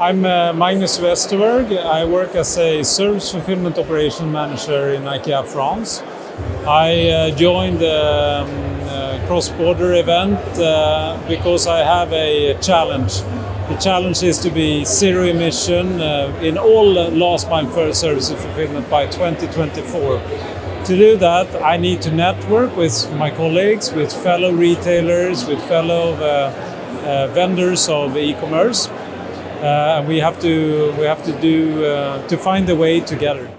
I'm uh, Magnus Westerberg. I work as a service fulfillment operation manager in IKEA France. I uh, joined the um, uh, cross-border event uh, because I have a challenge. The challenge is to be zero emission uh, in all last mile service fulfillment by 2024. To do that, I need to network with my colleagues, with fellow retailers, with fellow uh, vendors of e-commerce uh, we have to we have to do uh, to find the way together.